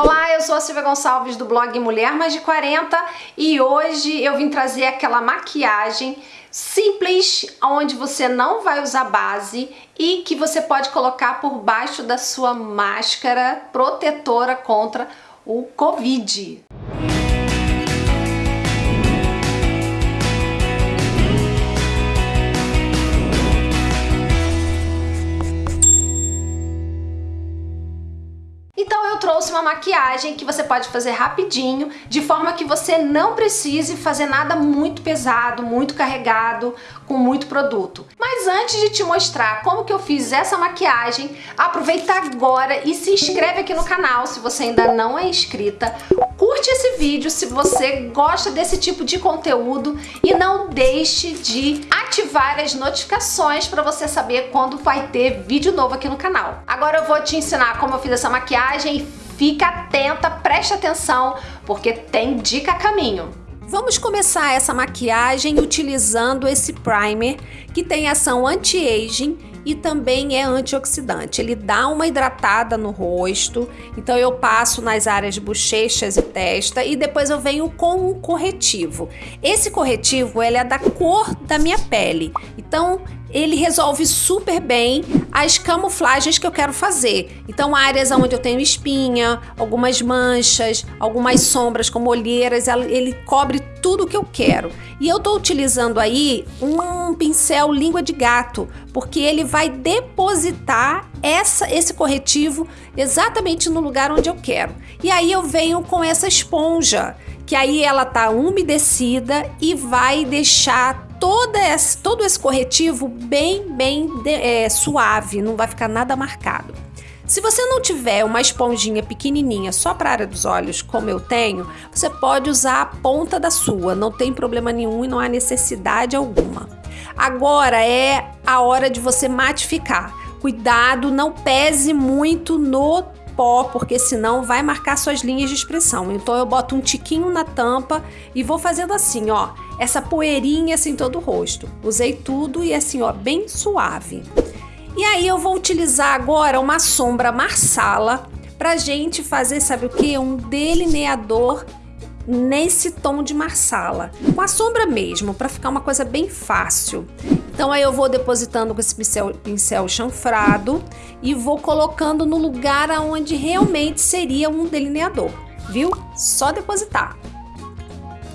Olá, eu sou a Silvia Gonçalves do blog Mulher Mais de 40 e hoje eu vim trazer aquela maquiagem simples, onde você não vai usar base e que você pode colocar por baixo da sua máscara protetora contra o Covid. Trouxe uma maquiagem que você pode fazer rapidinho, de forma que você não precise fazer nada muito pesado, muito carregado, com muito produto. Mas antes de te mostrar como que eu fiz essa maquiagem, aproveita agora e se inscreve aqui no canal se você ainda não é inscrita. Curte esse vídeo se você gosta desse tipo de conteúdo e não deixe de ativar as notificações para você saber quando vai ter vídeo novo aqui no canal. Agora eu vou te ensinar como eu fiz essa maquiagem Fica atenta, preste atenção, porque tem dica a caminho. Vamos começar essa maquiagem utilizando esse primer que tem ação anti-aging e também é antioxidante. Ele dá uma hidratada no rosto, então eu passo nas áreas bochechas e testa e depois eu venho com um corretivo. Esse corretivo ele é da cor da minha pele, então ele resolve super bem as camuflagens que eu quero fazer. Então, áreas onde eu tenho espinha, algumas manchas, algumas sombras como olheiras, ele cobre tudo que eu quero. E eu tô utilizando aí um pincel língua de gato, porque ele vai depositar essa, esse corretivo exatamente no lugar onde eu quero. E aí eu venho com essa esponja, que aí ela tá umedecida e vai deixar toda esse, todo esse corretivo bem, bem é, suave, não vai ficar nada marcado. Se você não tiver uma esponjinha pequenininha só para a área dos olhos, como eu tenho, você pode usar a ponta da sua, não tem problema nenhum e não há necessidade alguma. Agora é a hora de você matificar. Cuidado, não pese muito no pó, porque senão vai marcar suas linhas de expressão. Então eu boto um tiquinho na tampa e vou fazendo assim, ó, essa poeirinha assim todo o rosto. Usei tudo e assim, ó, bem suave. E aí eu vou utilizar agora uma sombra marsala pra gente fazer, sabe o que? Um delineador nesse tom de marsala. Com a sombra mesmo, para ficar uma coisa bem fácil. Então aí eu vou depositando com esse pincel, pincel chanfrado e vou colocando no lugar aonde realmente seria um delineador, viu? Só depositar.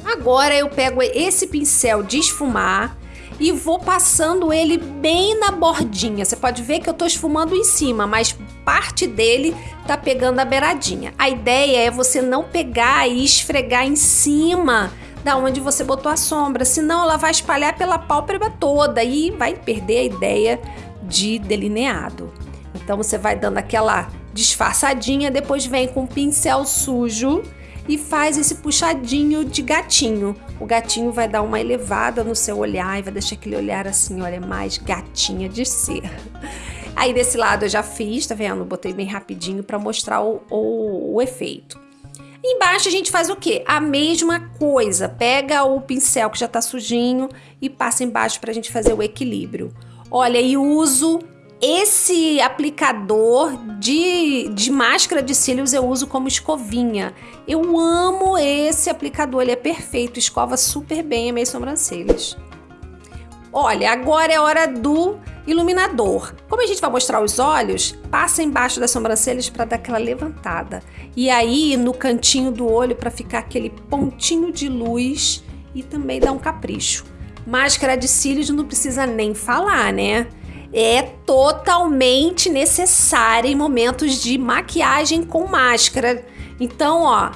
Agora eu pego esse pincel de esfumar e vou passando ele bem na bordinha. Você pode ver que eu tô esfumando em cima, mas parte dele tá pegando a beiradinha. A ideia é você não pegar e esfregar em cima da onde você botou a sombra, senão ela vai espalhar pela pálpebra toda e vai perder a ideia de delineado. Então você vai dando aquela disfarçadinha, depois vem com o pincel sujo e faz esse puxadinho de gatinho. O gatinho vai dar uma elevada no seu olhar e vai deixar aquele olhar assim, olha, mais gatinha de ser. Aí desse lado eu já fiz, tá vendo? Botei bem rapidinho para mostrar o, o, o efeito. Embaixo a gente faz o quê? A mesma coisa. Pega o pincel que já tá sujinho e passa embaixo pra gente fazer o equilíbrio. Olha, e uso esse aplicador de, de máscara de cílios eu uso como escovinha. Eu amo esse aplicador, ele é perfeito, escova super bem as minhas sobrancelhas. Olha, agora é hora do iluminador. Como a gente vai mostrar os olhos, passa embaixo das sobrancelhas para dar aquela levantada. E aí no cantinho do olho para ficar aquele pontinho de luz e também dar um capricho. Máscara de cílios não precisa nem falar, né? É totalmente necessária em momentos de maquiagem com máscara. Então, ó,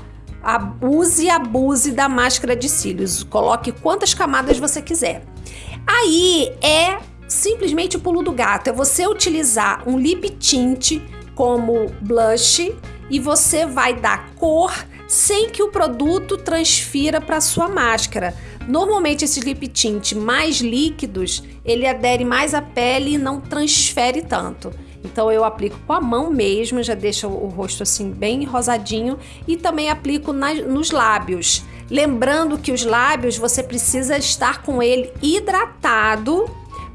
use e abuse da máscara de cílios. Coloque quantas camadas você quiser. Aí é simplesmente o pulo do gato. É você utilizar um lip tint como blush e você vai dar cor sem que o produto transfira para sua máscara. Normalmente esses lip tint mais líquidos, ele adere mais à pele e não transfere tanto. Então eu aplico com a mão mesmo, já deixa o rosto assim bem rosadinho e também aplico nas, nos lábios. Lembrando que os lábios você precisa estar com ele hidratado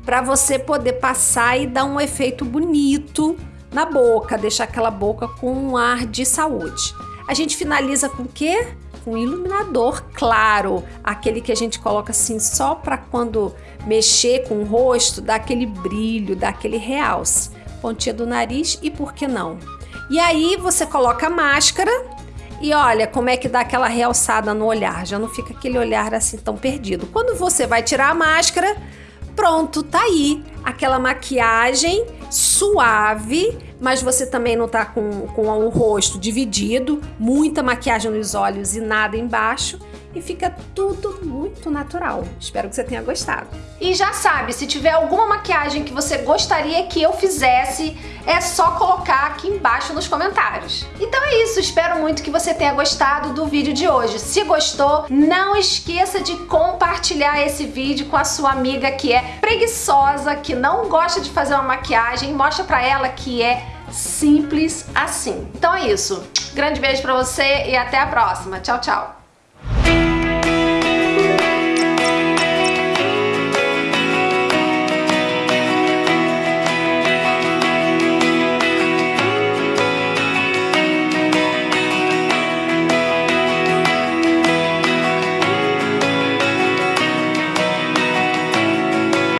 para você poder passar e dar um efeito bonito na boca, deixar aquela boca com um ar de saúde. a gente finaliza com o quê? Com iluminador claro, aquele que a gente coloca assim só para quando mexer com o rosto, dar aquele brilho, dar aquele realce. Pontinha do nariz e por que não? E aí você coloca a máscara e olha como é que dá aquela realçada no olhar, já não fica aquele olhar assim tão perdido. Quando você vai tirar a máscara, pronto, tá aí. Aquela maquiagem suave, mas você também não tá com, com o rosto dividido, muita maquiagem nos olhos e nada embaixo e fica tudo muito natural. Espero que você tenha gostado. E já sabe, se tiver alguma maquiagem que você gostaria que eu fizesse, é só colocar aqui embaixo nos comentários. Então é isso, espero muito que você tenha gostado do vídeo de hoje. Se gostou, não esqueça de compartilhar esse vídeo com a sua amiga que é preguiçosa, que não gosta de fazer uma maquiagem, mostra pra ela que é simples assim. Então é isso. Grande beijo pra você e até a próxima. Tchau, tchau.